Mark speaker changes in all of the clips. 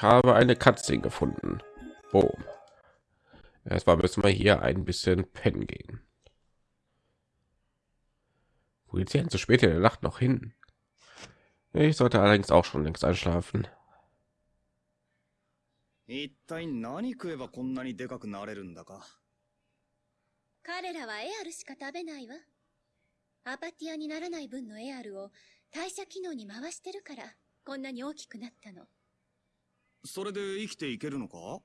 Speaker 1: Ich habe eine Katze gefunden. Boom. Erstmal müssen wir hier ein bisschen pennen gehen. Wo geht's hier so spät in der Nacht noch hin? Ich sollte allerdings auch schon längst einschlafen.
Speaker 2: 一体何食えばこんなにでかくなれるんだか
Speaker 3: 彼らはエアルしか食べないわ。アパティアにならない分のエアルを代謝機能に回してるから、こんなに大きくなったの。
Speaker 2: それで生きていけるのか？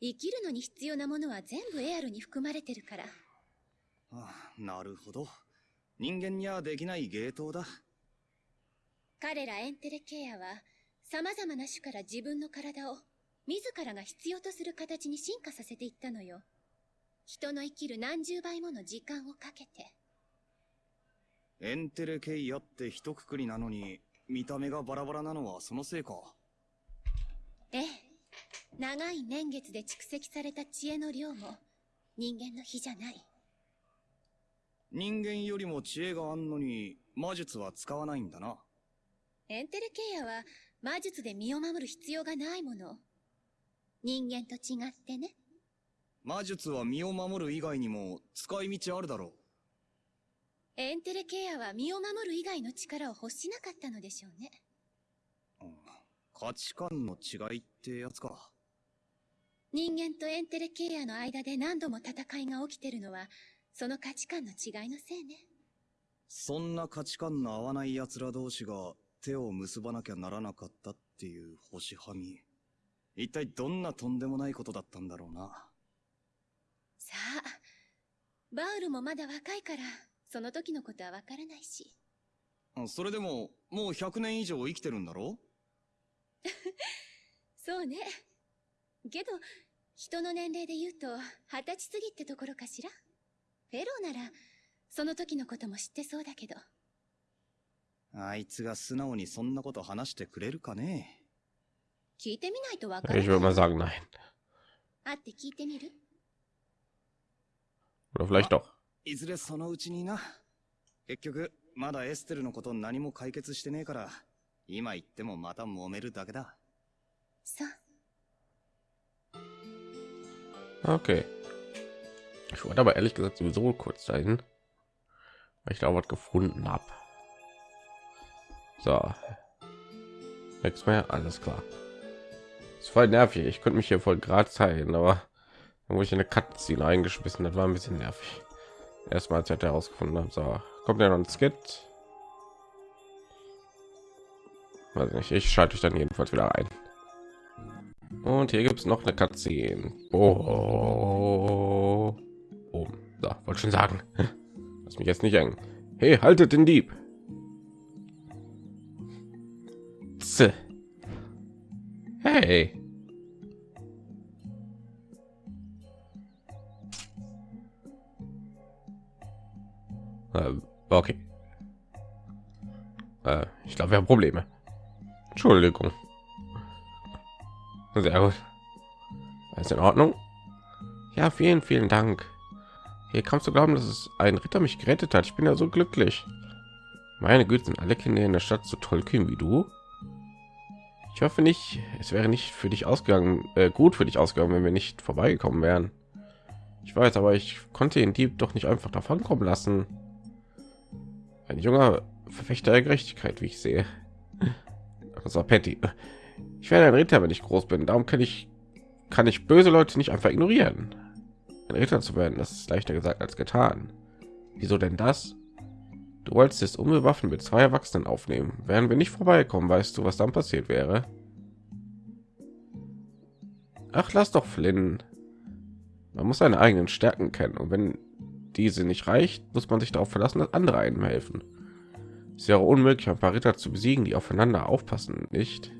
Speaker 3: 生きるのに必要なものは全部エアルに含まれてるから。
Speaker 2: あなるほど人間にはできない芸当だ
Speaker 3: 彼らエンテレケアは、様々な種から自分の体を、自らが必要とする形に進化させていったのよ。人の生きる何十倍もの時間をかけて。
Speaker 2: エンテレケイアって一括りなのに見た目がバラバラなのはそのせいか
Speaker 3: ええ。長い年月で蓄積された知恵の量も、人間の比じゃない。
Speaker 2: 人間よりも知恵があんのに魔術は使わないんだな
Speaker 3: エンテレケアは魔術で身を守る必要がないもの。人間と違ってね。
Speaker 2: 魔術は身を守る以外にも使い道あるだろ
Speaker 3: エンテレケアは身を守る以外の力を欲しなかったのでしょうね。
Speaker 2: 価値観の違いってやつか
Speaker 3: 人間とエンテレケアの間で何度も戦いが起きてるのは、その価値観の違いのせいね。
Speaker 2: そんな価値観の合わない奴ら同士が手を結ばなきゃならなかったっていう星はみ一体どんなとんでもないことだったんだろうな
Speaker 3: さあ、バウルもまだ若いから、その時のことはわからないし。
Speaker 2: それでももう100年以上生きてるんだろ？
Speaker 3: そうね。けど、人の年齢で言うと、二十歳過ぎってところかしら？フェローなら、その時のことも知ってそうだけど。
Speaker 2: あいつが素直にそんなこと話してくれるかね？
Speaker 3: 聞いてみないとわからない。
Speaker 1: Ich würde mal sagen, nein.
Speaker 3: 会って聞いてみる
Speaker 1: ？Oder vielleicht doch.
Speaker 2: いずれそのうちにな結局まだエステルのこと何も解決してねえから今言ってもまた揉めるだけだ
Speaker 3: そう。
Speaker 1: Okay. Ich wollte aber ehrlich gesagt sowieso kurz dahin, weil ich da was gefunden habe. So. Nichts mehr, alles klar. Ist voll nervig. Ich könnte mich hier voll gerade zeigen, aber dann wurde ich in eine Cutscene eingeschmissen. Das war ein bisschen nervig. Erstmal als ich herausgefunden habe. So, kommt ja noch ein Skit. Weiß nicht. Ich schalte euch dann jedenfalls wieder ein. Und hier gibt es noch eine Cutscene. Oh. oh. So, wollte schon sagen. Lass mich jetzt nicht hängen. Hey, haltet den Dieb. Tse. Hey. Ähm, okay. Äh, ich glaube, wir haben Probleme. Entschuldigung. Sehr gut. Alles in Ordnung? Ja, vielen, vielen Dank. Hier kannst du glauben, dass es ein Ritter mich gerettet hat. Ich bin ja so glücklich. Meine Güte, sind alle Kinder in der Stadt so tollkühn wie du? Ich hoffe nicht, es wäre nicht für dich ausgegangen, äh, gut für dich ausgegangen, wenn wir nicht vorbeigekommen wären. Ich weiß, aber ich konnte den Dieb doch nicht einfach davon kommen lassen. Ein junger Verfechter der Gerechtigkeit, wie ich sehe. Das war Patty. Ich werde ein Ritter, wenn ich groß bin. Darum kann ich kann ich böse Leute nicht einfach ignorieren. Ein Ritter zu werden, das ist leichter gesagt als getan. Wieso denn das? Du wolltest es unbewaffnet mit zwei Erwachsenen aufnehmen. Wären wir nicht vorbeikommen, weißt du, was dann passiert wäre? Ach, lass doch Flynn. Man muss seine eigenen Stärken kennen und wenn diese nicht reicht, muss man sich darauf verlassen, dass andere einem helfen. Es wäre unmöglich, ein paar Ritter zu besiegen, die aufeinander aufpassen, nicht?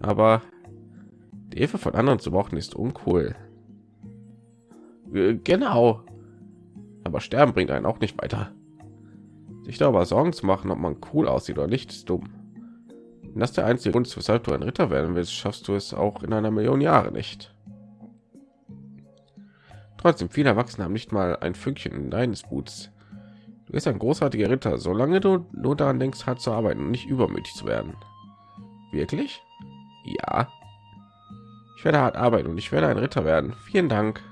Speaker 1: Aber die Hilfe von anderen zu brauchen ist uncool. Äh, Genau. Aber sterben bringt einen auch nicht weiter. Sich darüber Sorgen zu machen, ob man cool aussieht oder nicht, ist dumm. Wenn das der einzige Grund ist, weshalb du ein Ritter werden willst, schaffst du es auch in einer Million Jahre nicht. Trotzdem, viele Erwachsene haben nicht mal ein Fünkchen in deines Boots. Du bist ein großartiger Ritter, solange du nur daran denkst, hart zu arbeiten und nicht übermütig zu werden. Wirklich? Ja. Ich werde hart arbeiten und ich werde ein Ritter werden. Vielen Dank.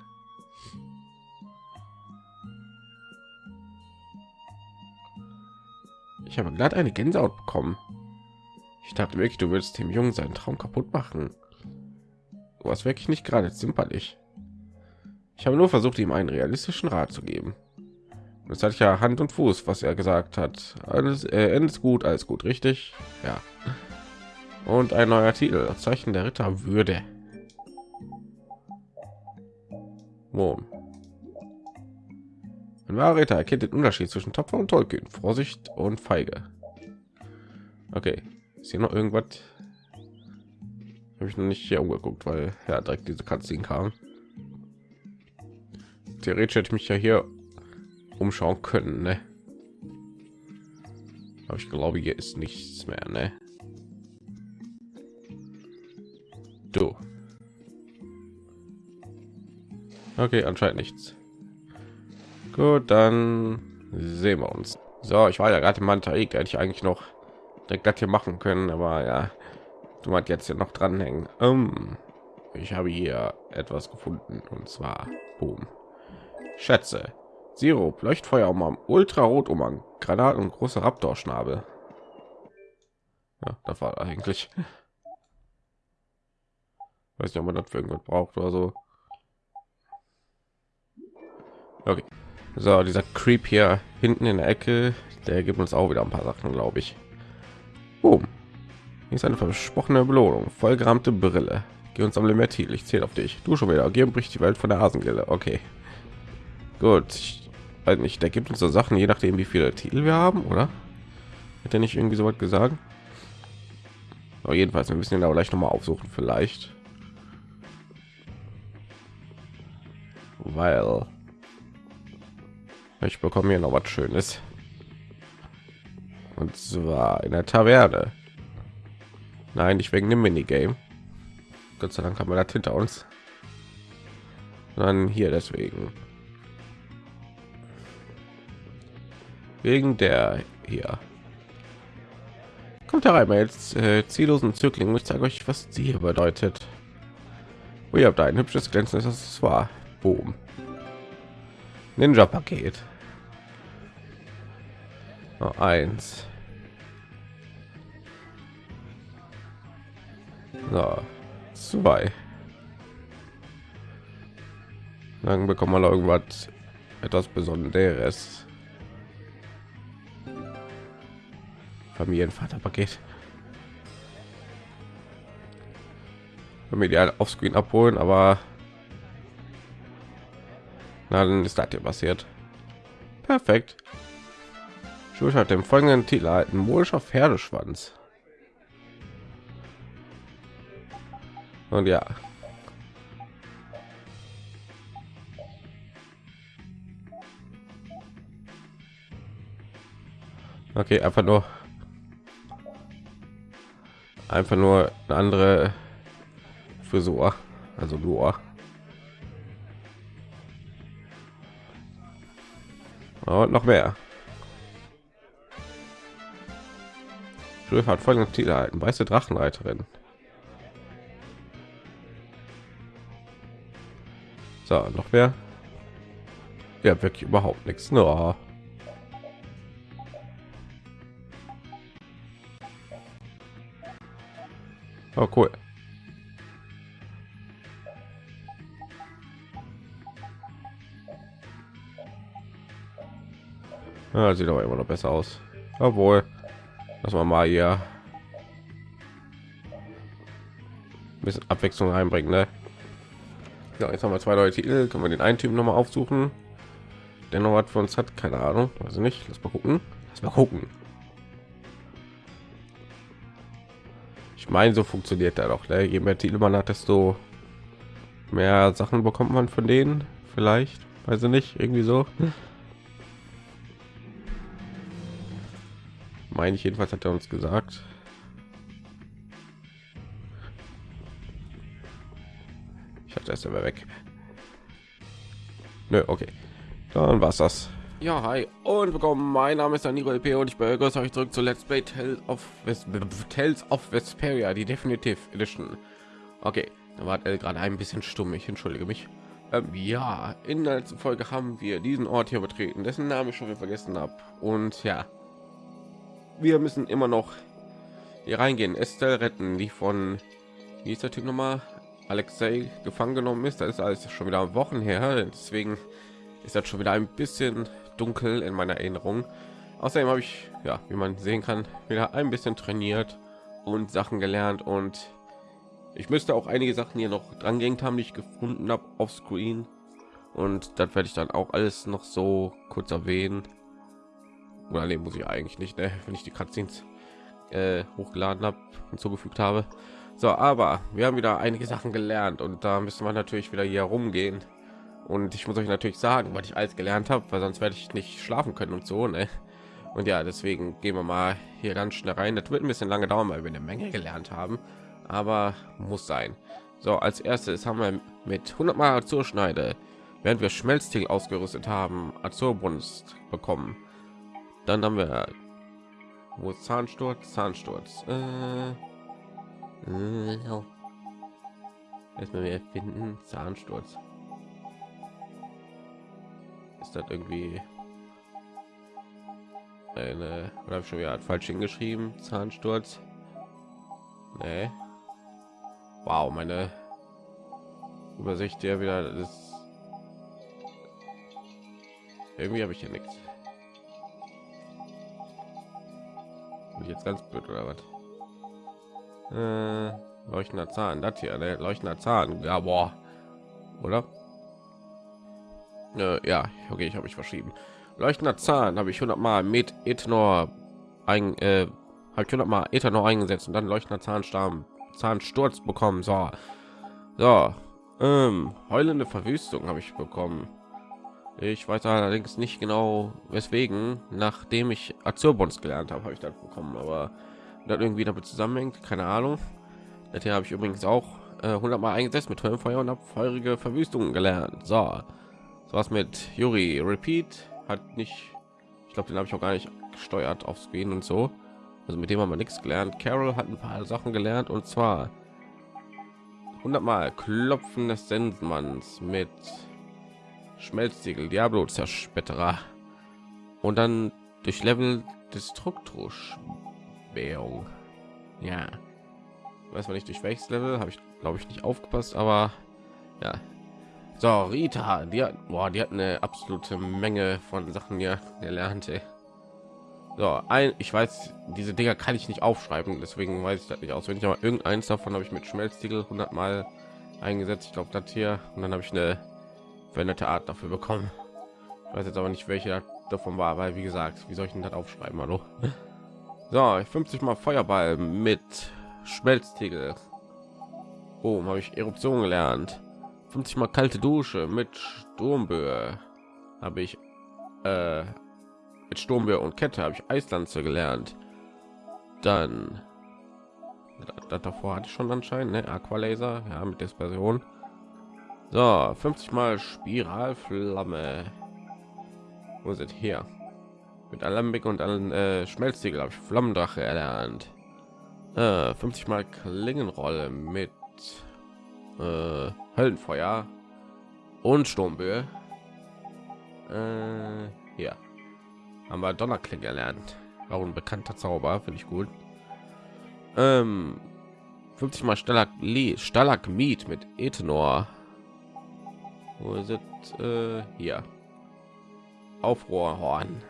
Speaker 1: Ich habe glatt eine Gänsehaut bekommen. Ich dachte wirklich, du würdest dem Jungen seinen Traum kaputt machen. Du warst wirklich nicht gerade zimperlich. Ich habe nur versucht, ihm einen realistischen Rat zu geben. Das hat ja Hand und Fuß, was er gesagt hat. Alles äh, endet gut, alles gut, richtig? Ja. Und ein neuer Titel, Zeichen der Ritter Würde. Wo? Ein wahrer Ritter erkennt den Unterschied zwischen Tapfer und Tollkühn, Vorsicht und Feige. Okay, ist hier noch irgendwas? Habe ich noch nicht hier umgeguckt, weil ja direkt diese Cutscene kam. Theoretisch hätte ich mich ja hier umschauen können, ne? Aber ich glaube, hier ist nichts mehr, ne? Du. Okay, anscheinend nichts. Gut, dann sehen wir uns. So, ich war ja gerade im Mantaik, hätte ich eigentlich noch direkt das hier machen können, aber ja, du hat jetzt hier noch dranhängen. Um, ich habe hier etwas gefunden und zwar, boom, Schätze. Sirup, Leuchtfeuer um Ultrarot um Granaten und große Raptor-Schnabel. Ja, das war eigentlich. Weiß nicht, ob man das für irgendwas braucht oder so. Okay. So, dieser Creep hier hinten in der Ecke, der gibt uns auch wieder ein paar Sachen, glaube ich. Boom. Hier ist eine versprochene Belohnung. Vollgerahmte Brille. Geh uns am Limit. Ich zähle auf dich. Du schon wieder. Geh und bricht die Welt von der Asengelle. Okay. Gut. Ich weiß nicht. Der gibt uns so Sachen, je nachdem, wie viele Titel wir haben, oder? Er nicht irgendwie so was gesagt? Aber jedenfalls, wir müssen ihn aber gleich noch mal aufsuchen, vielleicht. Weil ich bekomme hier noch was Schönes. Und zwar in der Taverne. Nein, nicht wegen dem Minigame. Gott sei Dank haben wir das hinter uns. Dann hier deswegen. Wegen der hier. Kommt herein, jetzt äh, ziellosen Zögling. Ich zeige euch, was sie hier bedeutet. Oh, ihr habt ein hübsches glänzendes Accessoire. Boom. Ninja-Paket. Oh, eins. So, zwei. Dann bekommen wir irgendwas etwas Besonderes. Familienvaterpaket. Halt auf Screen abholen, aber na, dann ist das hier passiert. Perfekt. Schuld hat dem folgenden Titel erhalten: Morischer Pferdeschwanz. Und ja. Okay, einfach nur einfach nur eine andere Frisur, also nur. Und noch mehr. Schulf hat folgenden Titel erhalten: Weiße Drachenreiterin. So, noch mehr. Ja, wirklich überhaupt nichts. No. Oh, cool. Ja, sieht aber immer noch besser aus. Obwohl, dass man mal hier ein bisschen Abwechslung einbringen. Ne? Ja, jetzt haben wir zwei neue Titel. Können wir den einen Typen noch mal aufsuchen? Der noch was für uns hat, keine Ahnung, also nicht. Lass mal gucken. Lass mal gucken. Ich meine, so funktioniert er doch. Ne? Je mehr Titel man hat, desto mehr Sachen bekommt man von denen. Vielleicht, weiß ich nicht, irgendwie so. meine ich jedenfalls hat er uns gesagt ich hatte erst aber weg Nö, okay dann war's das ja hi und willkommen mein name ist Danilo LP und ich begrüße euch zurück zu Let's Play Tales of West Tales of Vesperia die Definitive Edition okay Da war er gerade ein bisschen stumm. Ich entschuldige mich. Ähm, ja, in der letzten Folge haben wir diesen Ort hier betreten, dessen Namen ich schon vergessen habe. Und ja, wir müssen immer noch hier reingehen. Estelle retten, die von wie ist der Typ nochmal? Alexei gefangen genommen ist. Da ist alles schon wieder Wochen her. Deswegen ist das schon wieder ein bisschen dunkel in meiner Erinnerung. Außerdem habe ich, ja, wie man sehen kann, wieder ein bisschen trainiert und Sachen gelernt und ich müsste auch einige Sachen hier noch dran gehängt haben, die ich gefunden habe auf Screen. Und das werde ich dann auch alles noch so kurz erwähnen. Oder nee, muss ich eigentlich nicht, ne? wenn ich die Cutscenes äh, hochgeladen habe hinzugefügt habe. So, aber wir haben wieder einige Sachen gelernt und da müssen wir natürlich wieder hier rumgehen. Und ich muss euch natürlich sagen, was ich alles gelernt habe, weil sonst werde ich nicht schlafen können und so. Ne? Und ja, deswegen gehen wir mal hier ganz schnell rein. Das wird ein bisschen lange dauern, weil wir eine Menge gelernt haben aber muss sein. So, als erstes haben wir mit 100 Mal Azurschneide, während wir Schmelztiegel ausgerüstet haben, Azurbunst bekommen. Dann haben wir wo Zahnsturz, Zahnsturz. Äh, äh, erstmal wir finden Zahnsturz. Das irgendwie eine oder habe schon wieder falsch hingeschrieben? Zahnsturz. Nee. Wow, meine Übersicht ja wieder ist. Irgendwie habe ich hier nichts. Bin ich jetzt ganz blöd oder was? Äh, leuchtender Zahn, das hier, der leuchtender Zahn, ja, boah, oder? Äh, ja, okay, ich habe mich verschrieben. Leuchtender Zahn habe ich 100 Mal mit Ethanol ein, äh, habe ich 100 Mal Ethanol eingesetzt und dann leuchtender Zahnstamm Zahnsturz bekommen. So, so ähm, heulende Verwüstung habe ich bekommen. Ich weiß allerdings nicht genau, weswegen, nachdem ich Azurbons gelernt habe, habe ich das bekommen, aber das irgendwie damit zusammenhängt, keine Ahnung. Das hier habe ich übrigens auch äh, 100 Mal eingesetzt mit Feuer und habe feurige Verwüstungen gelernt. So, so was mit Yuri Repeat hat nicht, ich glaube, den habe ich auch gar nicht gesteuert auf Screen und so. Also mit dem haben wir nichts gelernt. Carol hat ein paar Sachen gelernt und zwar 100 Mal Klopfen des Sensenmanns mit Schmelztiegel, Diablo Zerspetterer und dann durch Level Destruktrus-Währung. Ja, weiß man nicht durch welches Level, habe ich glaube ich nicht aufgepasst, aber ja. So, Rita, die hat, boah, die hat eine absolute Menge von Sachen ja gelernt. Ey. So, ein, ich weiß, diese Dinger kann ich nicht aufschreiben, deswegen weiß ich das nicht auswendig, aber irgendeins davon habe ich mit Schmelztiegel 100 Mal eingesetzt. Ich glaube, das hier und dann habe ich eine veränderte Art dafür bekommen. Ich weiß jetzt aber nicht, welche davon war, weil wie gesagt, wie soll ich denn das aufschreiben, hallo? So, 50 mal Feuerball mit Schmelztiegel. Oh, habe ich Eruption gelernt. 50 mal kalte Dusche mit Sturmböe habe ich äh, mit Sturmwehr und Kette habe ich Eislanze gelernt. Dann das davor hatte ich schon anscheinend ne? Aqualaser, ja, mit Dispersion. So, 50 mal Spiralflamme. Wo sind hier? Mit Alambik und allen äh, Schmelztiegel habe ich Flammendrache erlernt. Äh, 50 mal Klingenrolle mit äh, Höllenfeuer und Sturmböe. Äh, hier haben wir Donnerklinge gelernt. Auch ein bekannter Zauber, finde ich gut. Ähm, 50 mal Stalagmit, Stalagmit mit Ethanol. Wo ist es? Äh, hier. Aufrohrhorn.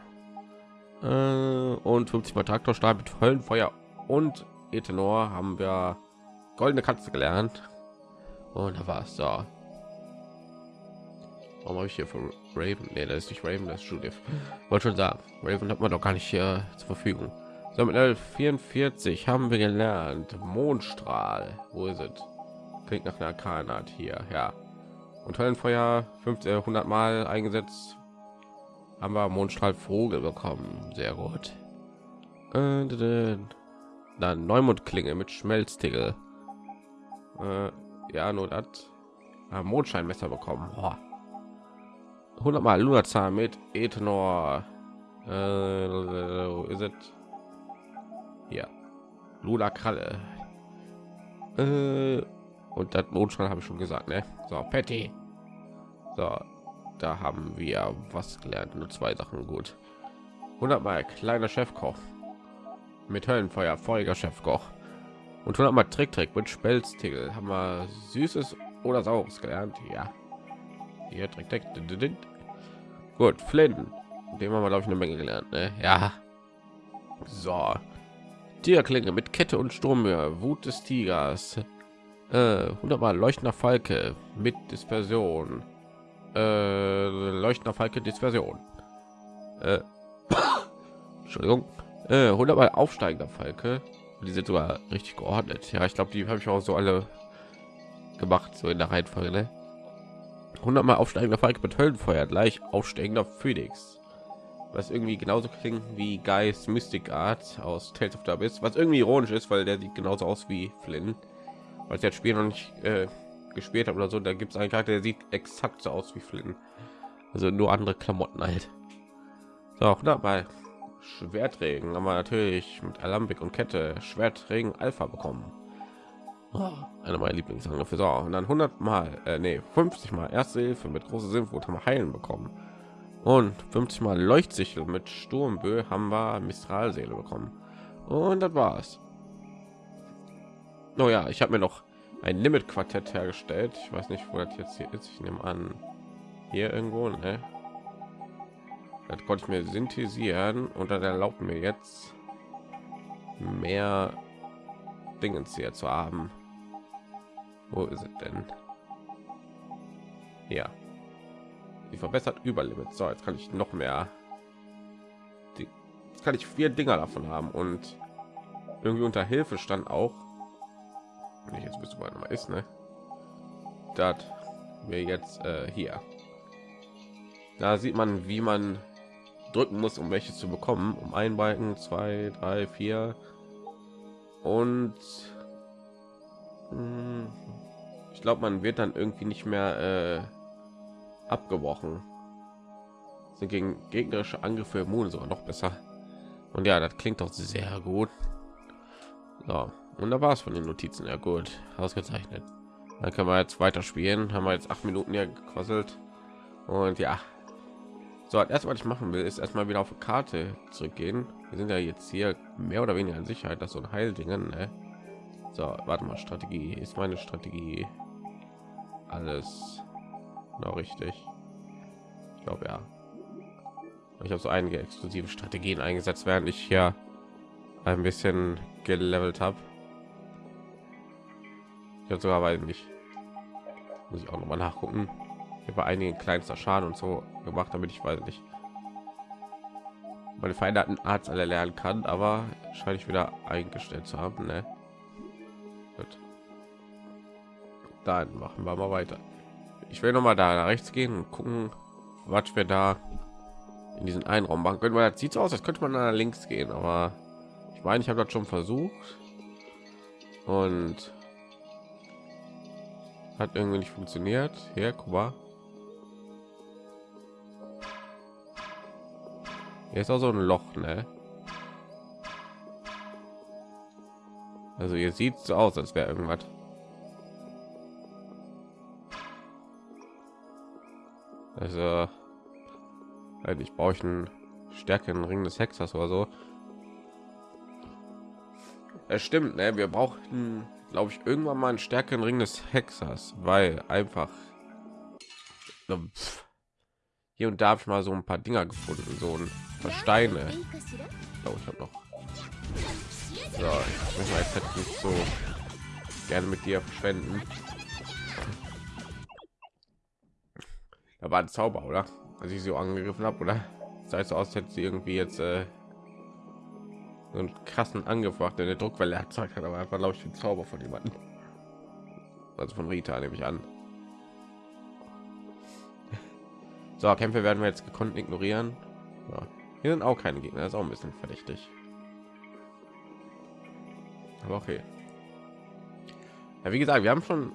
Speaker 1: Äh, und 50 mal Traktorstab mit Höllenfeuer und Ethanol haben wir goldene Katze gelernt. Und da es so. Warum habe ich hier von Raven? Nee, das ist nicht Raven, das ist Judith. Wollte schon sagen, Raven hat man doch gar nicht hier zur Verfügung. So mit 44 haben wir gelernt. Mondstrahl. Wo ist es? Klingt nach einer Kanat hier, ja. Und Höllenfeuer 500 äh, Mal eingesetzt. Haben wir Mondstrahl Vogel bekommen. Sehr gut. Äh, dann Neumondklinge mit Schmelztiegel. Äh, ja, nur das. Mondscheinmesser bekommen. Boah. 100 mal Lunazar mit Ethanol. Äh, ist es hier? Lula Kralle. Äh, Und das Mondstrahl habe ich schon gesagt, ne? So, Patty. So, da haben wir was gelernt. Nur zwei Sachen gut. 100 mal kleiner Chefkoch mit Höllenfeuer, feuriger Chefkoch. Und 100 mal Trick Trick mit Spelztigel. Haben wir süßes oder saures gelernt? Ja. Hier Trick Trick. Gut, Flynn. Dem haben wir glaube ich eine Menge gelernt. Ne? Ja. So. Tierklinge mit Kette und Sturmhöhe, Wut des Tigers. Äh, 100 mal leuchtender Falke mit Dispersion. Äh, leuchtender Falke Dispersion. Äh, Entschuldigung. Äh, 100 mal aufsteigender Falke. Die sind sogar richtig geordnet. Ja, ich glaube, die habe ich auch so alle gemacht, so in der Reihenfolge. Ne? 100 mal aufsteigender Falke mit Höllenfeuer gleich aufsteigender Phoenix. Was irgendwie genauso klingt wie Geist Mystic Art aus Tales of the Abyss. Was irgendwie ironisch ist, weil der sieht genauso aus wie Flynn. Weil ich das Spiel noch nicht äh, gespielt habe oder so. Da gibt es einen Charakter, der sieht exakt so aus wie Flynn. Also nur andere Klamotten halt. So, 100 mal Schwertregen haben wir natürlich mit Alambik und Kette Schwertregen Alpha bekommen. Oh, einer meiner Lieblingsangriffe. So, und dann 100 mal, äh, nee, 50 mal Erste Hilfe mit große Sinnwut haben wir heilen bekommen. Und 50 mal Leuchtsichel mit Sturmbö haben wir Mistralseele bekommen. Und das war's. Oh ja, ich habe mir noch ein Limit Quartett hergestellt. Ich weiß nicht, wo das jetzt hier ist. Ich nehme an, hier irgendwo, ne? Das konnte ich mir synthetisieren und dann erlaubt mir jetzt mehr Dingens hier zu haben. Wo ist es denn? Ja. Die verbessert Überlimit. So, jetzt kann ich noch mehr. Die, jetzt kann ich vier Dinger davon haben und irgendwie unter Hilfe stand auch. Wenn ich jetzt bist du mal ist, ne? Das wir jetzt äh, hier. Da sieht man, wie man drücken muss, um welche zu bekommen. Um ein Balken, zwei, drei, vier und hm, ich glaube, man wird dann irgendwie nicht mehr äh, abgebrochen. Sind gegen gegnerische Angriffe immun sogar noch besser. Und ja, das klingt doch sehr gut. So, und da war es von den Notizen. Ja gut, ausgezeichnet. Dann können wir jetzt weiter spielen. Haben wir jetzt acht Minuten hier gequasselt. Und ja, so, erst was ich machen will, ist erstmal wieder auf die Karte zurückgehen. Wir sind ja jetzt hier mehr oder weniger in Sicherheit, dass so ein Heildingen. Ne? So, warte mal, Strategie ist meine Strategie alles noch richtig. Ich glaube ja. Ich habe so einige exklusive Strategien eingesetzt, während ich hier ein bisschen gelevelt habe. Ich habe sogar weil nicht. Muss ich auch noch mal nachgucken bei einigen kleinster Schaden und so gemacht, damit ich weiß nicht meine veränderten Arzt alle lernen kann, aber scheine ich wieder eingestellt zu haben. Ne? Gut. Dann machen wir mal weiter. Ich will noch mal da nach rechts gehen und gucken, was wir da in diesen einen Raum machen können, weil das sieht so aus, als könnte man nach links gehen, aber ich meine, ich habe das schon versucht und hat irgendwie nicht funktioniert. Hier, guck mal. Hier ist auch so ein Loch, ne? Also ihr sieht so aus, als wäre irgendwas. Also ich brauche ich einen stärkeren Ring des Hexers oder so. Es stimmt, ne? Wir brauchten, glaube ich, irgendwann mal einen stärkeren Ring des Hexers, weil einfach hier und da habe ich mal so ein paar Dinger gefunden, so ein paar Steine. Oh, ich habe noch. So, ich möchte jetzt nicht so gerne mit dir verschwenden. Da war ein Zauber, oder? Als ich sie so angegriffen habe, oder? Heißt so aus, hätte sie irgendwie jetzt äh, so einen krassen Angriff gemacht, der eine Druckwelle erzeugt hat, aber einfach glaube ich den Zauber von jemanden. Also von Rita nehme ich an. So, Kämpfe werden wir jetzt gekonnt ignorieren. Ja. Hier sind auch keine Gegner, das ist auch ein bisschen verdächtig. Aber okay. Ja, wie gesagt, wir haben schon,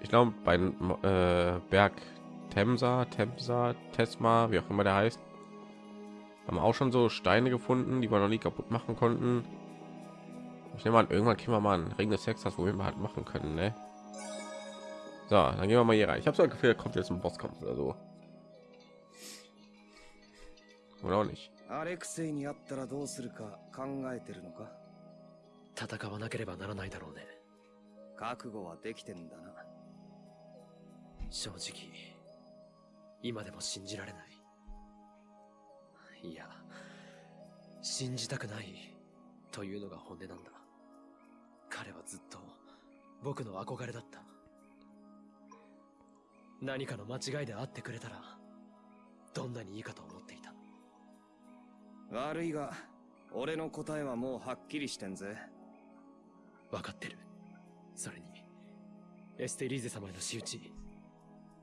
Speaker 1: ich glaube, bei äh, Berg Temsa, Temsa, Tesma, wie auch immer der heißt, haben auch schon so Steine gefunden, die wir noch nie kaputt machen konnten. Ich nehme an, irgendwann kriegen wir mal einen Ring des Sexers, wo wir halt machen können, ne? So, dann gehen wir mal hier rein. Ich habe so ein Gefühl, kommt jetzt ein Bosskampf oder so. Oder auch nicht.
Speaker 2: アレクセイに会ったらどうするか考えてるのか？
Speaker 4: 戦わなければならないだろうね。
Speaker 2: 覚悟はできてんだな。
Speaker 4: 正直今でも信じられない。いや信じたくないというのが本音なんだ。彼はずっと僕の憧れだった。何かの間違いで会ってくれたらどんなにいいかと思っていた
Speaker 2: 悪いが俺の答えはもうはっきりしてんぜ。
Speaker 4: 分かってる。それにエステリーゼ様への仕打ち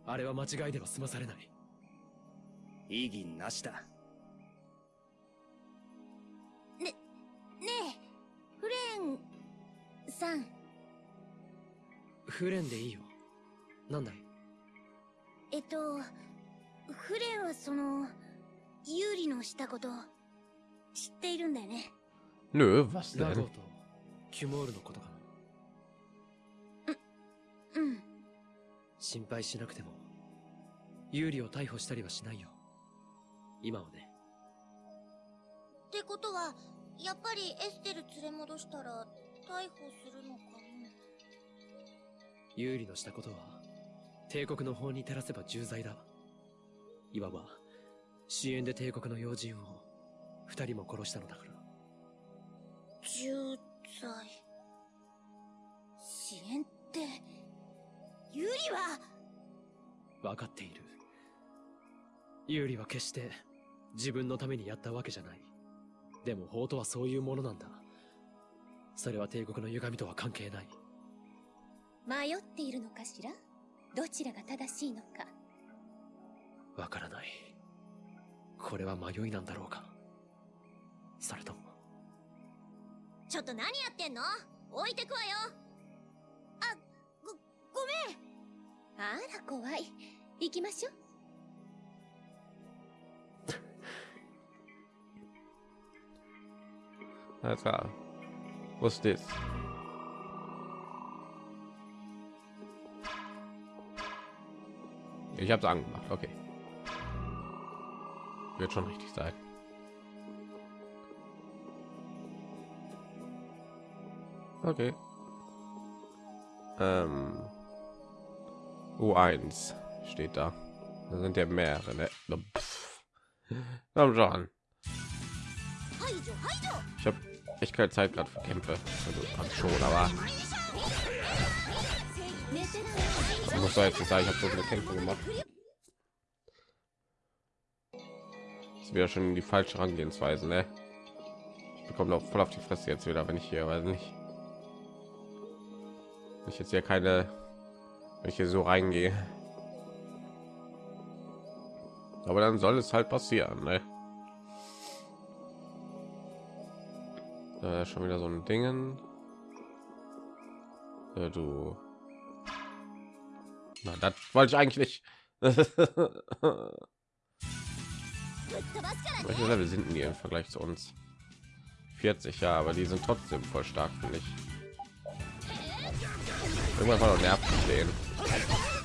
Speaker 4: あれは間違いでは済まされない。
Speaker 2: 異議なしだ。
Speaker 3: ねえフレンさん。
Speaker 4: フレンでいいよ。なんだい？
Speaker 3: えっとフレンはその有利のしたこと知っているんだよね。
Speaker 1: Nö, was
Speaker 4: ラゴ
Speaker 1: denn?
Speaker 4: と。キュモールのことかな。
Speaker 3: うん。
Speaker 4: 心配しなくても有利を逮捕したりはしないよ。今はね。
Speaker 5: ってことはやっぱりエステル連れ戻したら逮捕するのかな？
Speaker 4: 有利のしたことは帝国の法に照らせば重罪だ。いわば支援で帝国の要人を二人も殺したのだから。
Speaker 5: 重罪
Speaker 3: 支援って有利は。
Speaker 4: 分かっている。有利は決して自分のためにやったわけじゃない。でも法とはそういうものなんだ。それは帝国の歪みとは関係ない。
Speaker 3: 迷っているのかしら？どちらが正しいのか。
Speaker 4: わからない。これは迷いなんだろうかそれとも
Speaker 5: ちょっと何やってんの置いてくわよあごごめん
Speaker 3: あら怖い行きましょう
Speaker 1: klar. Was ist das? Ich habe es angemacht. Okay. Wird schon richtig sein. Okay. Ähm. U1 steht da. Da sind ja mehrere. Ne? Komm schon. Ich habe echt keine Zeit gerade für Kämpfe. Also schon, aber ich muss jetzt nicht sagen, ich habe so viele Kämpfe gemacht. Das wäre schon die falsche Herangehensweise, ne? Ich bekomme noch voll auf die Fresse jetzt wieder, wenn ich hier, weiß nicht ich jetzt ja keine welche so reingehe. Aber dann soll es halt passieren ne? äh, schon wieder so ein dingen. Äh, du. Na das wollte ich eigentlich welche level sind die im vergleich zu uns? 40 ja aber die sind trotzdem voll stark finde ich. Irgendwann war noch nervt zu sehen.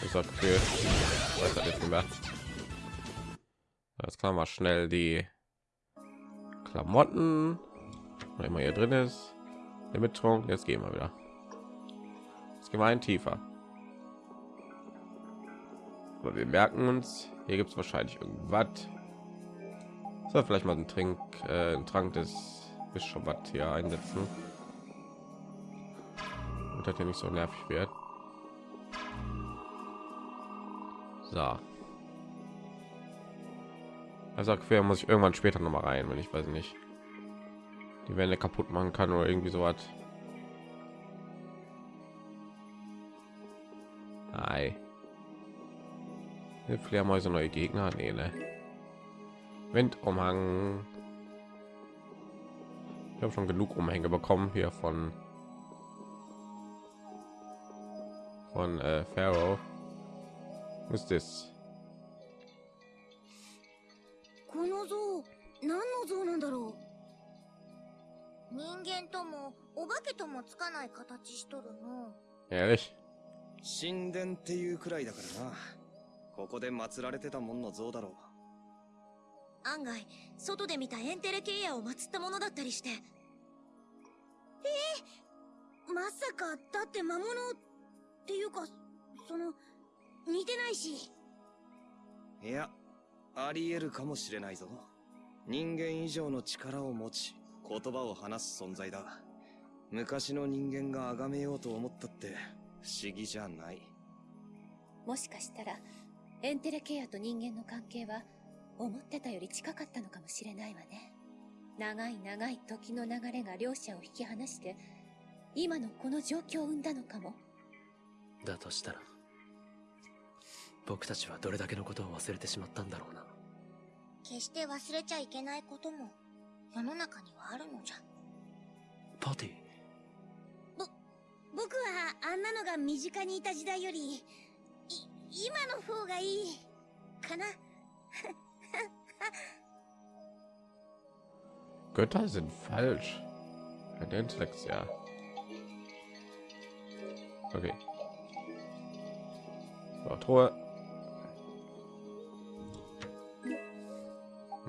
Speaker 1: Ich sag Gefühl, weiß das nicht mehr. Jetzt kann man schnell die Klamotten, was immer hier drin ist, der Mittrunk. Jetzt gehen wir wieder. Jetzt gehen ein tiefer. Aber wir merken uns, hier gibt es wahrscheinlich irgendwas. So, vielleicht mal einen Trink, äh, einen Trank des Bischofs hier einsetzen. Und das hier nicht so nervig wird. So. Also quer muss ich irgendwann später noch mal rein, wenn ich weiß nicht. Die Wände kaputt machen kann oder irgendwie so was. Ei. Fledermäuse neue Gegner? Nee, ne? Windumhang. Ich habe schon genug Umhänge bekommen hier von von äh, Pharaoh. Was ist das?
Speaker 5: この像何の像なんだろう人間ともお化けともつかない形しとるの
Speaker 1: Ehrlich?
Speaker 2: 神殿っていうくらいだからな。ここで祀られてたもんの像だろ
Speaker 5: 案外外で見たエンテレケイアを祀ったものだったりしてえー、まさかだって魔物っていうかその似てないし
Speaker 2: う。いや、あり得るかもしれないぞ。人間以上の力を持ち、言葉を話す存在だ。昔の人間が崇めようと思ったって不思議じゃない。
Speaker 3: もしかしたらエンテレケアと人間の関係は思ってたより近かったのかもしれないわね長い長い時の流れが両者を引き離して今のこの状況を生んだのかも
Speaker 4: だとしたら僕たちはどれだけのことを忘れてしまったんだろうな
Speaker 5: 決して忘れちゃいけないことも世の中にはあるのじゃ
Speaker 4: パティ
Speaker 5: 僕はあんなのが身近にいた時代よりい今の方がいいかな
Speaker 1: Götter sind falsch. Ein Intellekt, ja. Okay. So, Truhe.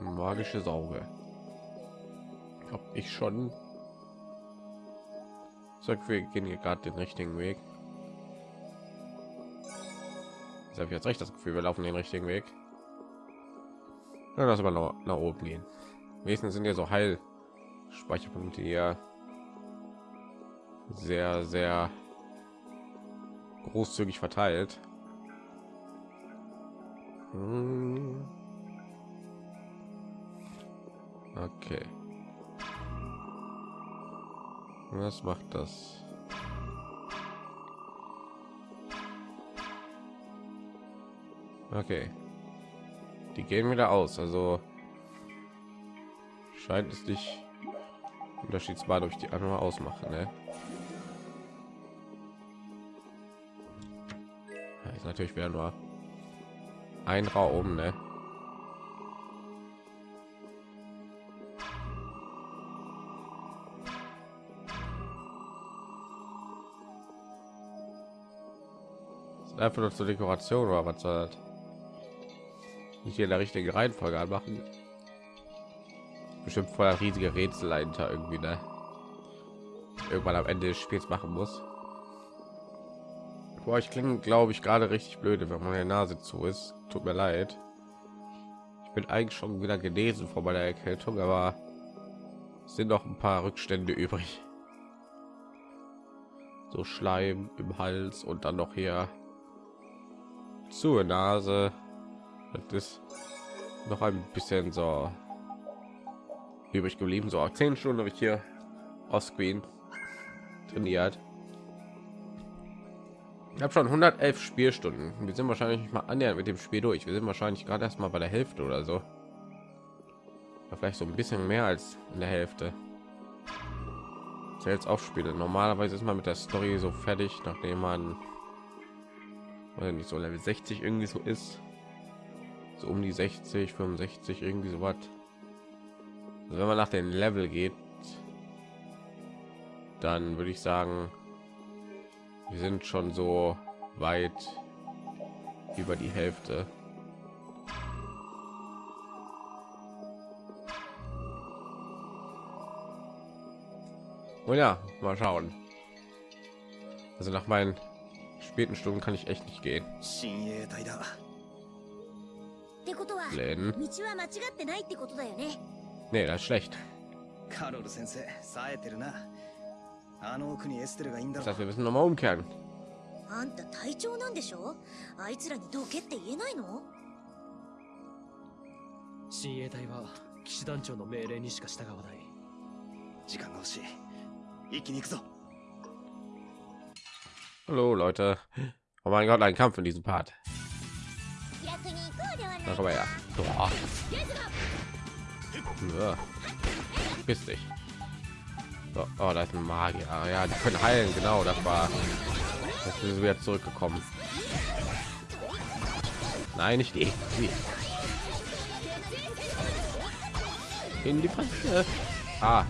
Speaker 1: Magische Sauge. Hab ich schon. So, wir gehen hier gerade den richtigen Weg. Ich habe jetzt recht das Gefühl, wir laufen den richtigen Weg. Ja, lass mal nach, nach oben gehen. Wenigstens sind ja so Heil Speicherpunkte hier sehr, sehr großzügig verteilt. Hm. Okay. Was macht das? Okay. Die gehen wieder aus, also scheint es nicht unterschiedsbar durch die andere ausmachen. Ne? Ist natürlich wieder nur ein Raum, ne? Einfach nur zur Dekoration oder was soll? Nicht hier in der richtigen Reihenfolge anmachen. Bestimmt voller riesige Rätsel dahinter irgendwie, ne? Irgendwann am Ende des Spiels machen muss. Boah, ich klinge, glaube ich, gerade richtig blöde, wenn meine Nase zu ist. Tut mir leid. Ich bin eigentlich schon wieder genesen vor meiner Erkältung, aber sind noch ein paar Rückstände übrig. So Schleim im Hals und dann noch hier zur Nase. Das ist noch ein bisschen so übrig geblieben. So zehn Stunden habe ich hier auf Screen trainiert. Ich habe schon 111 Spielstunden. Wir sind wahrscheinlich nicht mal annähernd mit dem Spiel durch. Wir sind wahrscheinlich gerade erst mal bei der Hälfte oder so. Oder vielleicht so ein bisschen mehr als in der Hälfte. Jetzt aufspiele. Normalerweise ist man mit der Story so fertig, nachdem man oder nicht so Level 60 irgendwie so ist. So um die 60, 65 irgendwie so was. Also wenn man nach den Level geht, dann würde ich sagen, wir sind schon so weit über die Hälfte. Oh ja, mal schauen. Also nach meinen späten Stunden kann ich echt nicht gehen. Läden. Nee, das ist schlecht.
Speaker 2: あの奥にエステルがいいんだ
Speaker 1: Das
Speaker 2: ろ
Speaker 1: heißt, wir müssen noch mal umkehren.
Speaker 5: あんた隊長なんでしょあいつらにどけって言えないの
Speaker 4: 親衛隊は騎士団長の命令にしか従わない
Speaker 2: 時間が欲しい。一気に行くぞ。
Speaker 1: Hallo Leute. Oh mein Gott, ein Kampf in diesem Part. Na komm mal her. Boah. Ja. Piss dich. So, oh, da ist ein Magier. Ja, die können heilen. Genau, das war. Sind sie wieder zurückgekommen. Nein, nicht die. In die Fresse. Ah.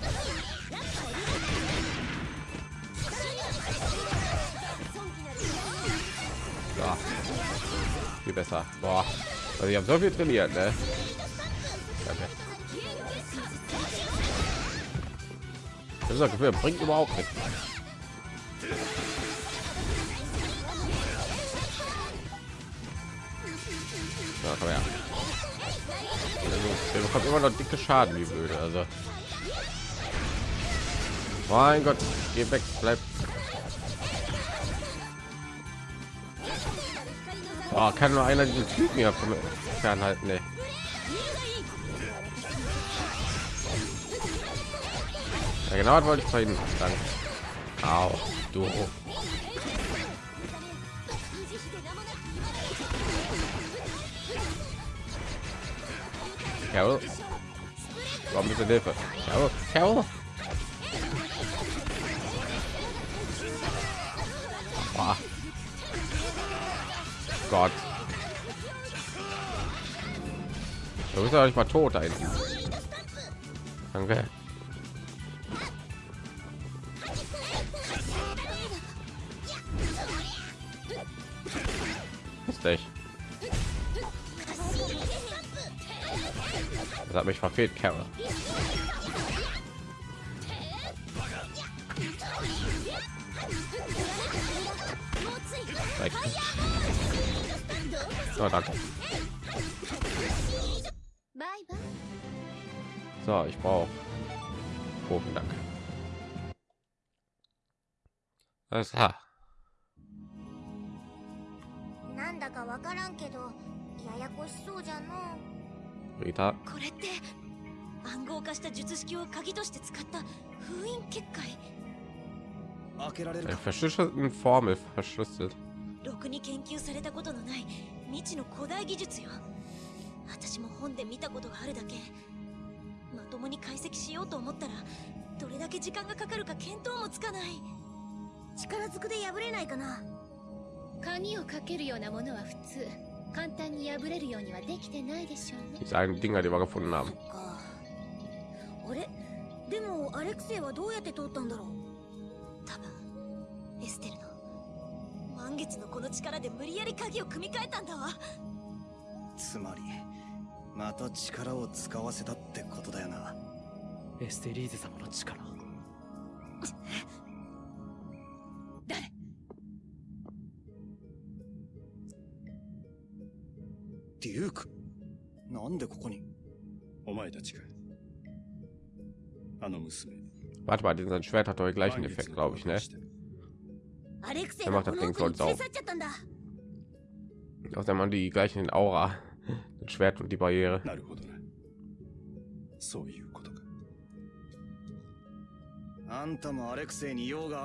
Speaker 1: Viel besser. Boah. Also ich habe so viel trainiert, ne? Danke. Das Gefühl, bringt überhaupt nichts. Ja, komm her. Also, immer noch dicke Schaden, wie blöde. Also, mein Gott, geh weg, bleib. Oh, kann nur einer diesen Typen vom fernhalten, ne? Ja, genau, wollte ich vorhin sagen. Au, du. Carol. Warum ist Hilfe? Carol, Carol. Ah. Gott. Du bist ja nicht mal tot da hinten. Danke. Verfehlt, Carol. So, danke.
Speaker 3: バイバイ
Speaker 1: So, ich brauche Profen, danke. Alles klar.
Speaker 5: なんだかわからんけどややこしそうじゃの
Speaker 1: Rita,
Speaker 5: これって暗号化した術式を鍵として使った封印結界。
Speaker 2: 開けられる
Speaker 1: verschlüsselten Formel verschlüsselt.
Speaker 5: ろくに研究されたことのない未知の古代技術よ。私も本で見たことがあるだけ。まともに解析しようと思ったらどれだけ時間がかかるか見当もつかない。力ずくで破れないかな。
Speaker 3: 鍵をかけるようなものは普通簡単に破れるようにはできてないでしょうね。
Speaker 1: Dinger, die wir gefunden haben.
Speaker 5: かあれでもアレクセイはどうやって通ったんだろう。多分エステルの満月のこの力で無理やり鍵を組み替えたんだわ。
Speaker 2: つまりまた力を使わせたってことだよな。
Speaker 4: エステリーゼ様の力
Speaker 2: っていうなんでここに
Speaker 6: お前たちかあの娘
Speaker 1: Warte mal, sein Schwert hat doch gleichen Effekt, glaube ich, ne?
Speaker 5: Er
Speaker 1: macht das Ding voll
Speaker 5: sauber.
Speaker 1: Außer man die gleichen Aura, das Schwert und die Barriere.
Speaker 6: So,
Speaker 2: あんたもアレクセイに用が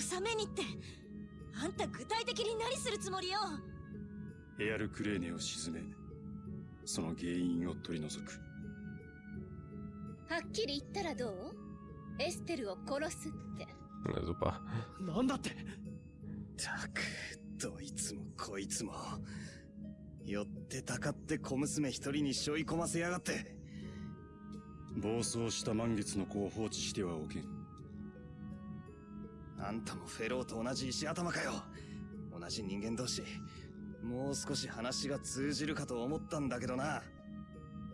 Speaker 5: 収めにって。あんた具体的に何するつもりよ？
Speaker 6: エアルクレーネを沈めその原因を取り除く。
Speaker 3: はっきり言ったらどう？エステルを殺すって.
Speaker 4: なんだって。
Speaker 2: たくどいつもこいつも。寄ってたかって小娘一人に背負い込ませやがって。
Speaker 6: 暴走した満月の子を放置してはおけん
Speaker 2: あんたもフェローと同じ石頭かよ。同じ人間同士。もう少し話が通じるかと思ったんだけどな。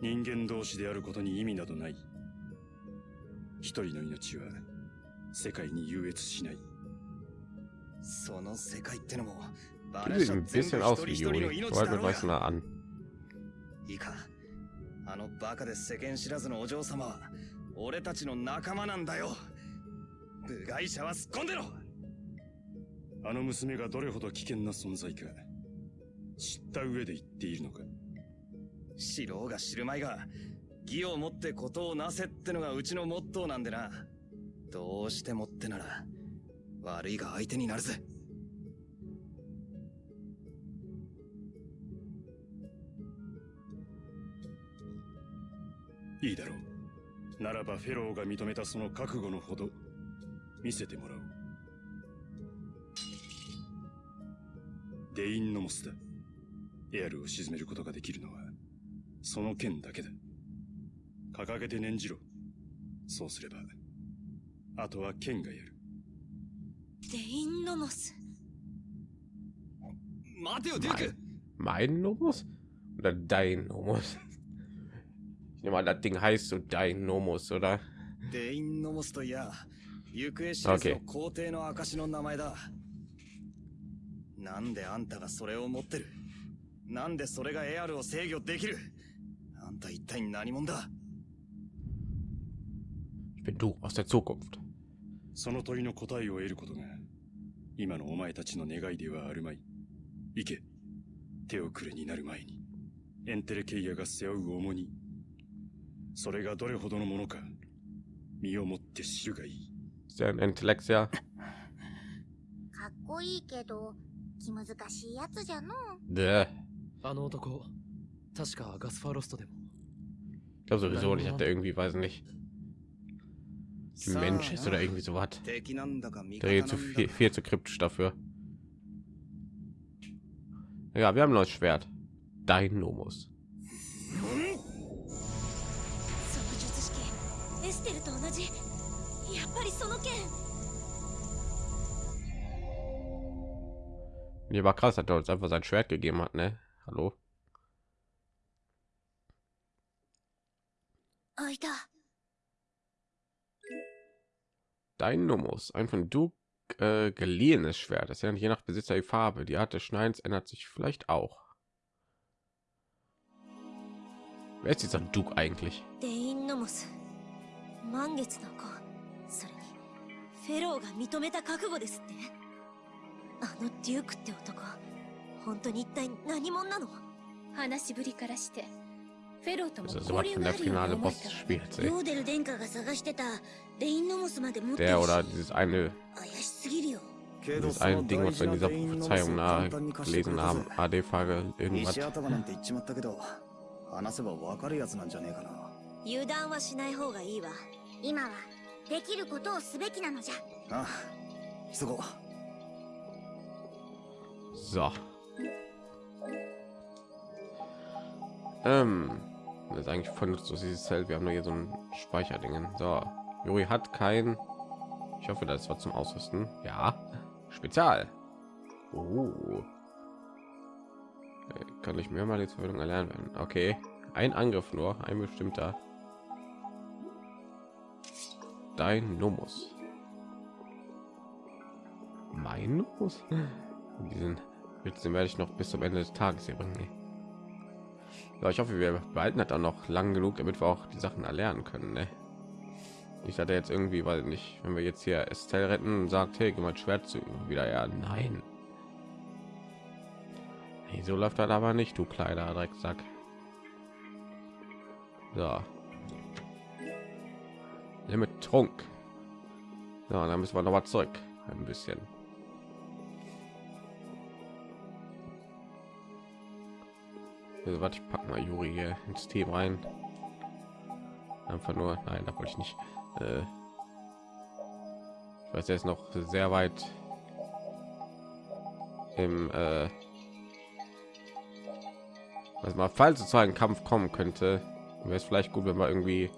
Speaker 6: 人間同士であることに意味などない。一人の命は世界に優越しない。
Speaker 2: その世界ってのもバラシャ全部一人一人の.命だろうが.いいか。あのバカで世間知らずのお嬢様は俺たちの仲間なんだよ部外者はすっ込んでろ。
Speaker 6: あの娘がどれほど危険な存在か知った上で言っているのか。
Speaker 2: 知ろうが知るまいが義をもってことをなせってのがうちのモットーなんでな。どうしてもってなら悪いが相手になるぜ。
Speaker 6: いいだろう。ならばフェローが認めたその覚悟のほど見せてもらおう。デインノモスだ。エアルを沈めることができるのはその剣だけだ。掲げて念じろ。そうすればあとは剣がやる。
Speaker 5: デインノモス
Speaker 2: 待てよ、デューク。
Speaker 1: Mein Nomus oder dein Nomus? Ich nehme an, das Ding heißt so dein Nomus, oder?
Speaker 2: デインノモスといや、行方知れずの皇帝の証の名前だ。なんであんたがそれを持ってる？なんでそれがエアルを制御できる？あんた一体何者だ
Speaker 1: ？Ich bin du aus der Zukunft.
Speaker 6: その問いの答えを得ることが、今のお前たちの願いではあるまい。行け。手遅れになる前に、エンテレケイヤが背負う重荷。それがどれほどのものか、身をもって知るがいい。
Speaker 1: Ist der ein Intellexia?
Speaker 7: かっこいいけど気難しいやつじゃの
Speaker 1: Bäh.
Speaker 4: あの男確かガスファロストでも
Speaker 1: Ich glaube sowieso nicht, hat der irgendwie, weiß nicht, ein
Speaker 2: さあ
Speaker 1: Mensch ist oder irgendwie so was.
Speaker 2: 敵なんだか味
Speaker 1: Der
Speaker 2: 方
Speaker 1: geht
Speaker 2: な
Speaker 1: zu
Speaker 2: んだ
Speaker 1: viel,
Speaker 2: か
Speaker 1: viel zu kryptisch dafür. Ja, wir haben ein neues Schwert. Dein Nomus.
Speaker 5: やっぱりその剣
Speaker 1: Nee, war krass, hat er uns einfach sein Schwert gegeben hat, ne? Hallo?
Speaker 7: あいた
Speaker 1: Dein Nomus. Ein von du äh, geliehenes Schwert. Das ändert je nach Besitzer die Farbe. Die Art des Schneidens ändert sich vielleicht auch. Wer ist dieser Duke eigentlich?
Speaker 5: フェローが認めた覚悟ですって。あのデュークって男本当に一体何者なの？
Speaker 3: 話ぶりからしてフェローとも交流があるように思
Speaker 1: っ
Speaker 7: ヨーデル殿下が探してたレインノモスまで持ってるし。怪しすぎるよ。
Speaker 2: Das
Speaker 1: ein Ding, was wir in dieser Prophezeiung
Speaker 2: nachgelesen
Speaker 1: haben, AD-Frage, irgendwas.
Speaker 2: な。
Speaker 5: い。
Speaker 7: できることをすべきなのじゃ
Speaker 2: ああ急ごう
Speaker 1: So. Ähm, das ist eigentlich voll nutzlos dieses Zelt. Wir haben nur hier so ein Speicherdingen. So, Juri hat kein. Ich hoffe, das war zum Ausrüsten. Ja, Spezial. Oh. Äh, Kann ich mir mal die Verwendung erlernen werden? Okay, ein Angriff nur, ein bestimmter. Dein Nomus. Mein Nomus? Diesen Witz, den werde ich noch bis zum Ende des Tages hier bringen. Ja, ich hoffe, wir behalten das dann noch lang genug, damit wir auch die Sachen erlernen können. Ne? Ich hatte jetzt irgendwie, weil nicht, wenn wir jetzt hier Estelle retten und sagt, hey, geh mal Schwert zu wieder ja, nein. Hey, so läuft das aber nicht, du kleiner Drecksack. So. Limit Trunk. Ja, dann müssen wir noch mal zurück. Ein bisschen. Also, warte, ich pack mal Juri hier ins Team rein. Einfach nur, nein, da wollte ich nicht. Äh, ich weiß, er ist noch sehr weit im, äh, was mal, falls einem Kampf kommen könnte, wäre es vielleicht gut, wenn wir irgendwie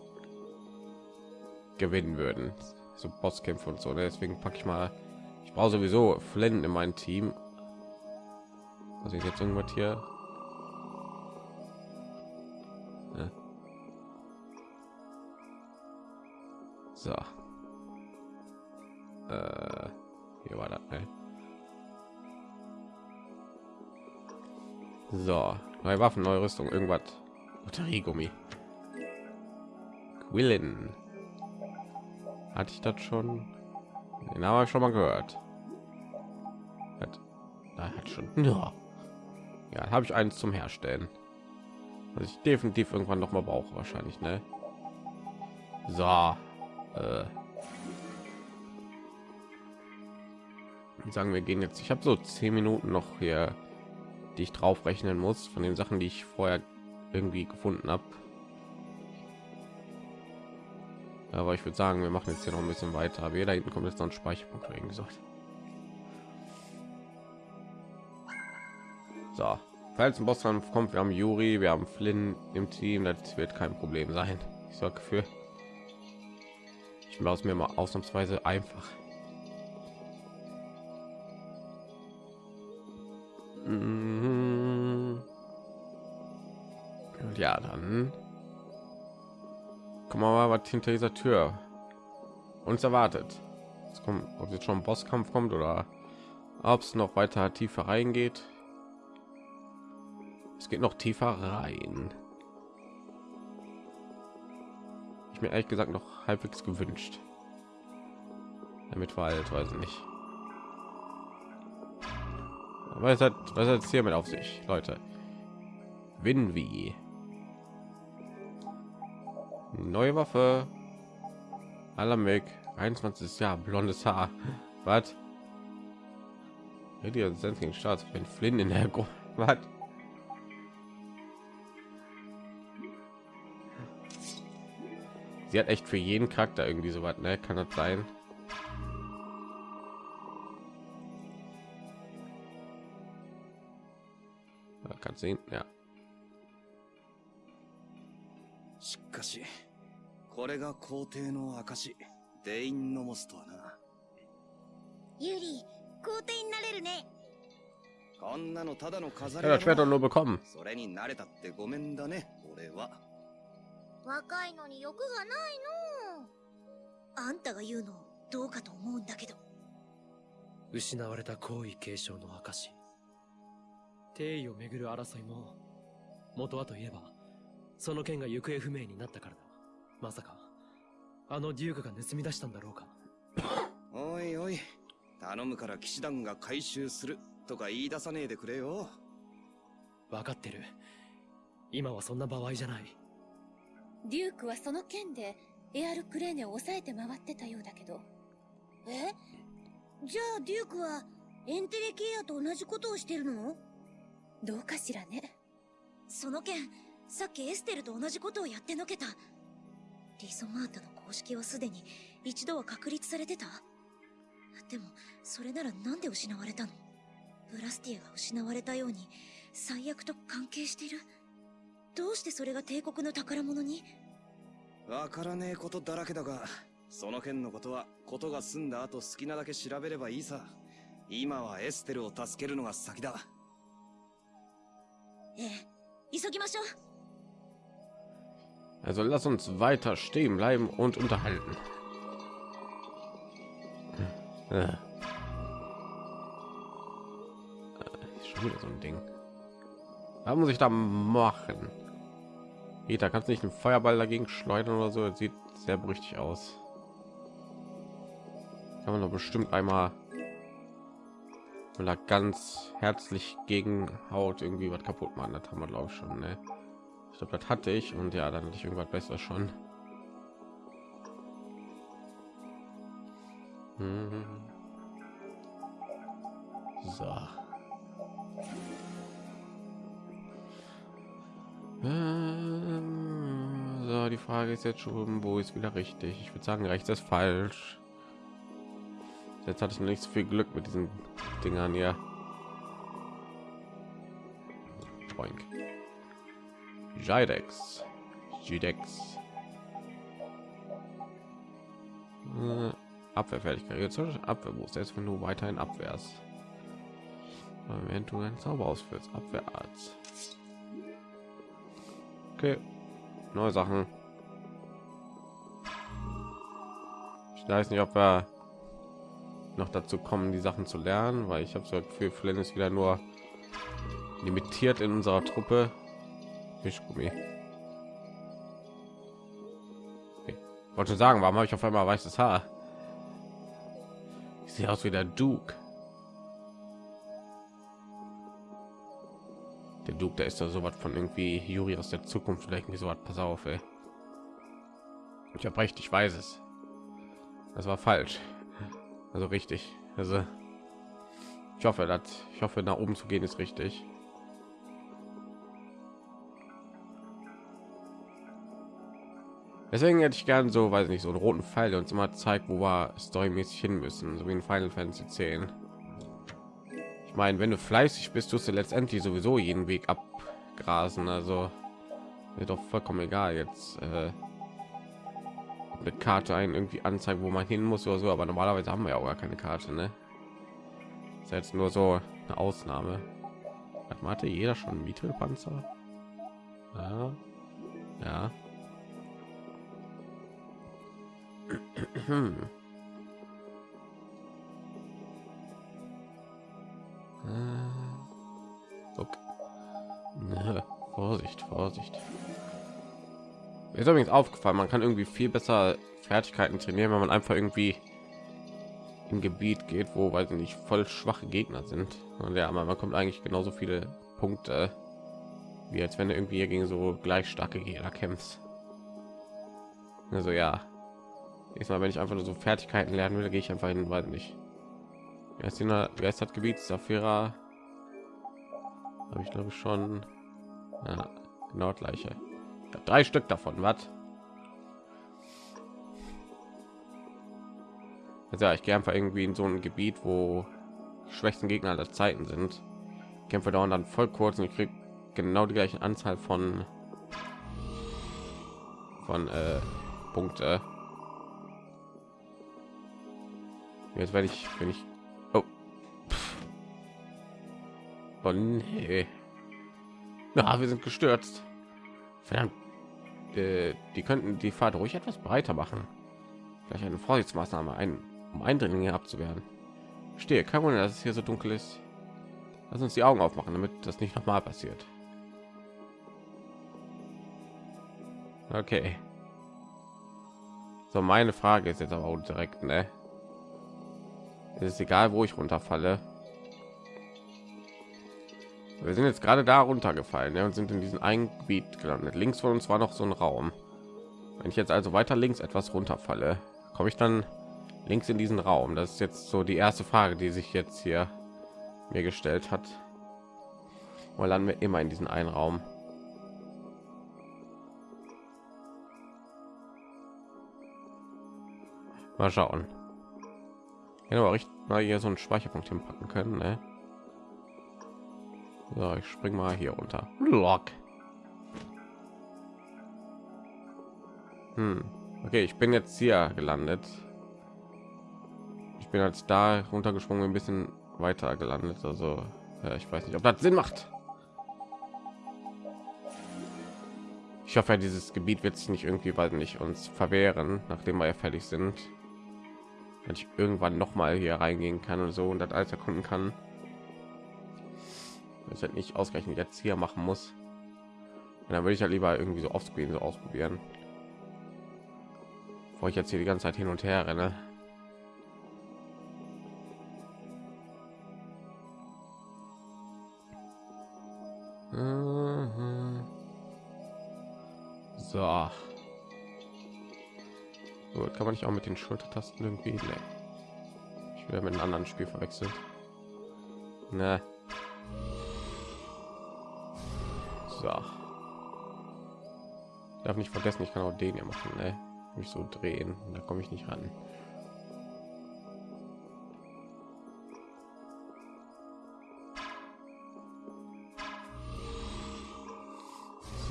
Speaker 1: gewinnen würden. So Bosskämpfe und so. Ne? Deswegen packe ich mal. Ich brauche sowieso Flynn in mein Team. Also ist jetzt irgendwas hier. Ja. So. Äh, hier war das. Ne? So, neue Waffen, neue Rüstung, irgendwas. Batteriegummi. Quillen. Hatte ich das schon? Den habe ich schon mal gehört. Hat, da hat schon. Ja, ja habe ich eins zum Herstellen. Was ich definitiv irgendwann noch mal brauche, wahrscheinlich, ne? So. Äh. Sagen wir gehen jetzt. Ich habe so zehn Minuten noch hier, die ich drauf rechnen muss von den Sachen, die ich vorher irgendwie gefunden habe. Aber ich würde sagen, wir machen jetzt hier noch ein bisschen weiter. Aber da hinten kommt jetzt noch ein Speicherpunkt, wie gesagt. So, falls ein Bosskampf kommt, wir haben Juri, wir haben Flynn im Team, das wird kein Problem sein. Ich sorge für. Ich mir aus mir mal ausnahmsweise einfach. Mhm. Ja, dann wir mal was hinter dieser Tür uns erwartet. Es kommt, ob jetzt schon ein Bosskampf kommt oder ob es noch weiter tiefer reingeht. Es geht noch tiefer rein. Ich mir ehrlich gesagt noch halbwegs gewünscht. Damit war halt, weiß ich nicht. Es hat was hat es hier mit auf sich, Leute? Winwy. Neue Waffe. Alamik. 21 Jahr, blondes Haar. Was? Die sensigen Staats, wenn Flynn in der Gruppe. Was? Sie hat echt für jeden Charakter irgendwie so was, ne? Kann das sein? Kann sehen, ja.
Speaker 2: しかし、 これが皇帝の証、デインノモスとはな。
Speaker 7: ユリ、皇帝になれるね。
Speaker 2: こんなのただの飾
Speaker 1: Er
Speaker 2: りだ.それに慣れたってごめんだね、俺は。
Speaker 7: 若いのに欲がないの。
Speaker 5: あんたが言うのどうかと思うんだけど
Speaker 4: 失われた皇位継承の証帝位をめぐる争いも元はといえばその件が行方不明になったからだまさかあのデュークが盗み出したんだろうか。
Speaker 2: おいおい、頼むから騎士団が回収するとか言い出さねえでくれよ。
Speaker 4: 分かってる。今はそんな場合じゃない。
Speaker 3: デュークはその件でエアルクレーネを抑えて回ってたようだけど。
Speaker 7: え？じゃあデュークはエンテレケイアと同じことをしてるの？
Speaker 3: どうかしらね。
Speaker 5: その件さっきエステルと同じことをやってのけたリゾマータの公式はすでに一度は確立されてた？でもそれならなんで失われたの？ブラスティアが失われたように最悪と関係してる？どうしてそれが帝国の宝物に？
Speaker 2: わからねえことだらけだが、その件のことは、ことが済んだ後好きなだけ調べればいいさ。今はエステルを助けるのが先だ。
Speaker 5: ええ急ぎましょう
Speaker 1: Also lass uns weiter stehen bleiben und unterhalten. Äh. Äh, ist Schon wieder so ein Ding. Was muss ich da machen? Peter, kannst du nicht einen Feuerball dagegen schleudern oder so? Das sieht sehr berüchtigt aus. Kann man doch bestimmt einmal wenn er ganz herzlich gegen Haut irgendwie was kaputt machen. Das haben wir glaube ich schon. Ne? Ich glaube, das hatte ich und ja, dann hatte ich irgendwas besser schon. Mhm. So. Ähm, So, die Frage ist jetzt schon, wo ist wieder richtig? Ich würde sagen, rechts ist falsch. Jetzt hatte ich nicht so viel Glück mit diesen Dingern hier. Jidex. Jidex. Äh, Abwehrfertigkeit. Abwehrboost. Jetzt wenn du weiterhin abwehrst. Wenn du einen Zauber ausführst. Abwehrarzt. Okay. Neue Sachen. Ich weiß nicht, ob wir noch dazu kommen, die Sachen zu lernen, weil ich habe so für Flynn ist wieder nur limitiert in unserer Truppe. Fischgummi. Okay. Wollte sagen, warum habe ich auf einmal weißes Haar? Ich sehe aus wie der Duke. Der Duke, der ist da so was von irgendwie Juri aus der Zukunft oder irgendwie so was. Pass auf, ey. Ich habe recht, ich weiß es. Das war falsch. Also richtig. Also ich hoffe, dass ich hoffe, nach oben zu gehen ist richtig. Deswegen hätte ich gern so, weiß nicht, so einen roten Pfeil, der uns immer zeigt, wo wir storymäßig hin müssen, so wie in Final Fantasy 10. Ich meine, wenn du fleißig bist, tust du letztendlich sowieso jeden Weg abgrasen. Also mir doch vollkommen egal jetzt, äh, eine Karte ein irgendwie anzeigen, wo man hin muss oder so, aber normalerweise haben wir ja auch gar keine Karte, ne? Ist jetzt nur so eine Ausnahme. Hat hatte jeder schon Mittelpanzer? Ja. Ja. Okay. Ne, Vorsicht, Vorsicht. Ist übrigens aufgefallen, man kann irgendwie viel besser Fertigkeiten trainieren, wenn man einfach irgendwie im Gebiet geht, wo weil sie nicht voll schwache Gegner sind. Und ja, man bekommt eigentlich genauso viele Punkte, wie als wenn du irgendwie gegen so gleich starke Gegner kämpfst. Also ja, ich mal, wenn ich einfach nur so Fertigkeiten lernen will, gehe ich einfach hin, weiß nicht. Erst in der Gebiet Safira habe ich glaube schon ja, genau gleiche. Drei Stück davon, was? Also ja, ich gehe einfach irgendwie in so ein Gebiet, wo die schwächsten Gegner aller Zeiten sind. Kämpfe dauern dann voll kurz und ich kriege genau die gleiche Anzahl von von äh, Punkte. Jetzt werde ich, wenn ich oh. oh nee. Ja, wir sind gestürzt. Verdammt. Äh, die könnten die Fahrt ruhig etwas breiter machen. Vielleicht eine Vorsichtsmaßnahme, ein, um Eindringlinge abzuwehren. Stehe, kein Wunder, dass es hier so dunkel ist. Lass uns die Augen aufmachen, damit das nicht noch mal passiert. Okay. So, meine Frage ist jetzt aber auch direkt, ne? Es ist egal, wo ich runterfalle. Wir sind jetzt gerade da runtergefallen ja, und sind in diesem einen Gebiet gelandet. Links von uns war noch so ein Raum. Wenn ich jetzt also weiter links etwas runterfalle, komme ich dann links in diesen Raum. Das ist jetzt so die erste Frage, die sich jetzt hier mir gestellt hat. Weil dann wir immer in diesen einen Raum. Mal schauen. Ja, aber richtig mal hier so einen Speicherpunkt hinpacken können. Ne? So, ich spring mal hier runter. Lock. Hm. Okay, ich bin jetzt hier gelandet. Ich bin als da runtergesprungen, ein bisschen weiter gelandet. Also, ja, ich weiß nicht, ob das Sinn macht. Ich hoffe, dieses Gebiet wird sich nicht irgendwie, weil nicht uns verwehren, nachdem wir ja fertig sind. Wenn ich irgendwann noch mal hier reingehen kann und so und das alles erkunden kann. Ich halt nicht ausgerechnet jetzt hier machen muss. Und dann würde ich ja lieber irgendwie so offscreen so ausprobieren. Wo ich jetzt hier die ganze zeit hin und her renne. Mhm. So kann man nicht auch mit den Schultertasten irgendwie? Nee. Ich werde mit einem anderen Spiel verwechselt. Ne. So. Ich darf nicht vergessen, ich kann auch den hier machen, ne? Mich so drehen, da komme ich nicht ran.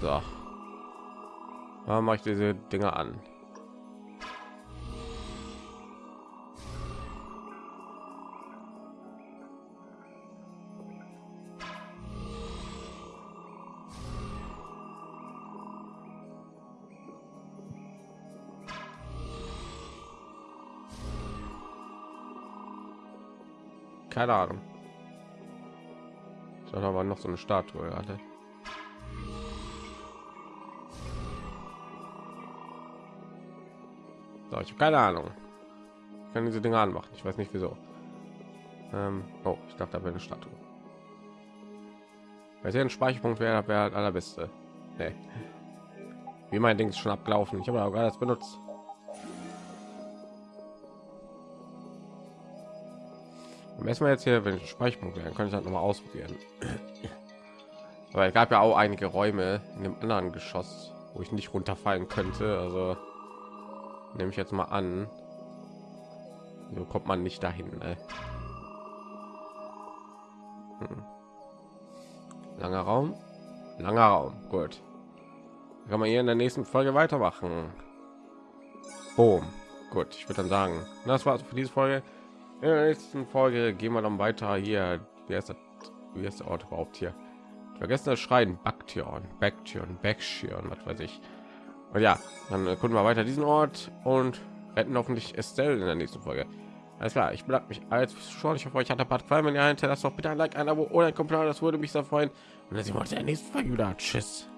Speaker 1: So. Warum mache ich diese Dinger an? Keine Ahnung. Ich aber noch so eine Statue gerade. So, ich habe keine Ahnung. Ich kann diese Dinge anmachen. Ich weiß nicht wieso. Ähm, oh, ich dachte, da wäre eine Statue. Weil ein Speicherpunkt wäre, wäre halt allerbeste. Nee. Wie mein Ding ist schon abgelaufen. Ich habe aber gerade das benutzt. Erstmal jetzt hier, wenn ich Speicherpunkt werden, kann ich halt noch mal ausprobieren. Aber es gab ja auch einige Räume in dem anderen Geschoss, wo ich nicht runterfallen könnte. Also nehme ich jetzt mal an, so kommt man nicht dahin. Ne? Hm. Langer Raum, langer Raum, gut. Kann man hier in der nächsten Folge weitermachen. Boom. Gut, ich würde dann sagen, das war's für diese Folge. In der nächsten Folge gehen wir dann weiter hier. Wie ist das? Wie ist der Ort überhaupt hier? Vergessen das Schreien, Baktion, Baktion, Baktion, was weiß ich. Und ja, dann gucken wir weiter diesen Ort und retten hoffentlich Estelle in der nächsten Folge. Alles klar, ich bedanke mich als schon. Ich hoffe, euch hat der Part gefallen. Wenn ihr hinterlasst doch bitte ein Like, ein Abo oder ein Kommentar. Das würde mich sehr freuen. Und dann sehen wir uns in der nächsten Folge wieder. Tschüss.